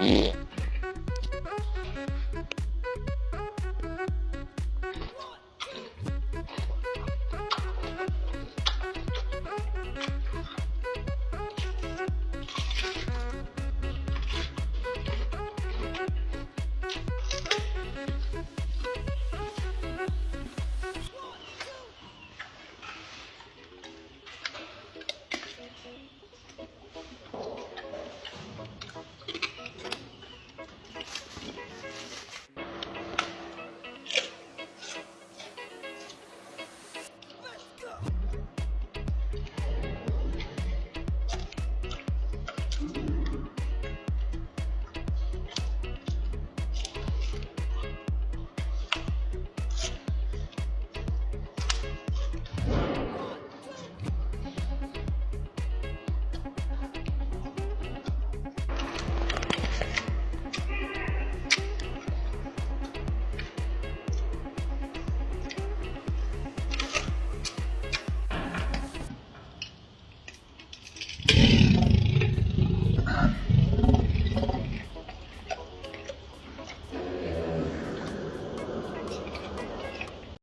Yeah.